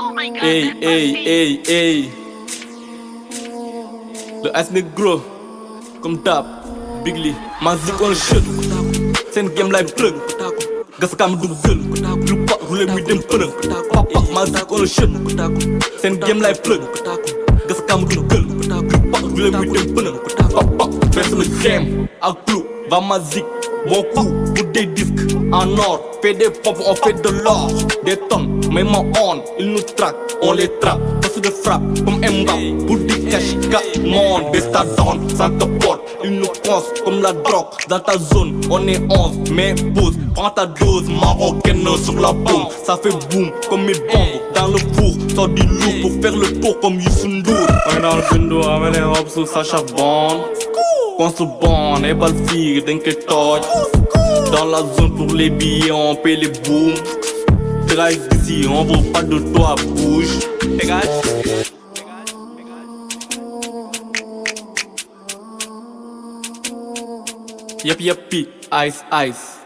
God. Hey, hey, hey, hey. Look, as me grow, come tap, bigly. Man, zik on shit. Send game like plug. Gas kam du gueul. Lu pa roulé mi dem peung. Papa, man zik on shit. Send game like plug. Gas kam du gueul. Lu pa roulé mi dem peung. Papa, best me game. Ak clou, va Mazik. Bon coup, pour des disques en or. Fait des pompes, on fait de l'or. Des tonnes, mais mon on, ils nous traquent, on les trappe. Passe de frappe, comme Mbappé, pour des cash, monde, des stadons, ça te porte. Nous pensent comme la drogue. Dans ta zone, on est 11, mais pause. Prends ta dose marocaine sur la bombe. Ça fait boum, comme mes bombes. Dans le four, sort du loup pour faire le tour comme Youssou N'Dour. On est dans le bundo, avec les robes sous Sacha Bond. Qu'on se bonne, et balle fille, d'un que touch. Dans la zone pour les billets, on paye les booms. Drive ici, on veut pas de toi, bouge. Dégage. Yep, yep, ice, ice.